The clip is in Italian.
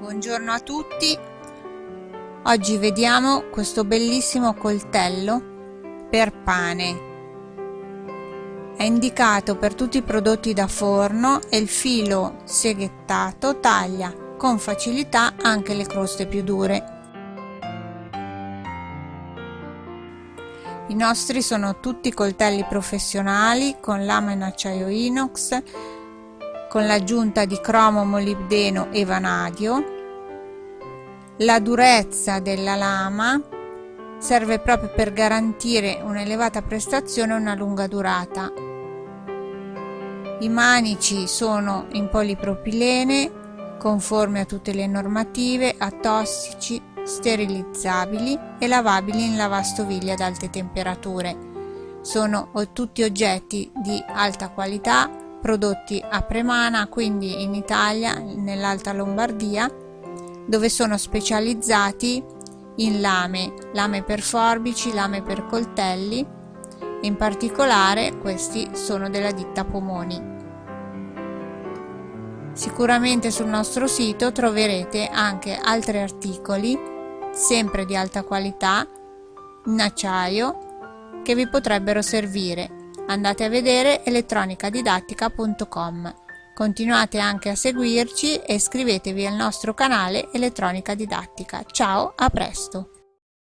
Buongiorno a tutti. Oggi vediamo questo bellissimo coltello per pane. È indicato per tutti i prodotti da forno e il filo seghettato taglia con facilità anche le croste più dure. I nostri sono tutti coltelli professionali con lama in acciaio inox, con l'aggiunta di cromo molibdeno e vanadio. La durezza della lama serve proprio per garantire un'elevata prestazione e una lunga durata. I manici sono in polipropilene, conformi a tutte le normative, atossici, sterilizzabili e lavabili in lavastoviglie ad alte temperature. Sono tutti oggetti di alta qualità prodotti a Premana, quindi in Italia, nell'Alta Lombardia, dove sono specializzati in lame, lame per forbici, lame per coltelli, in particolare questi sono della ditta Pomoni. Sicuramente sul nostro sito troverete anche altri articoli, sempre di alta qualità, in acciaio, che vi potrebbero servire andate a vedere elettronicadidattica.com. Continuate anche a seguirci e iscrivetevi al nostro canale Elettronica Didattica. Ciao, a presto!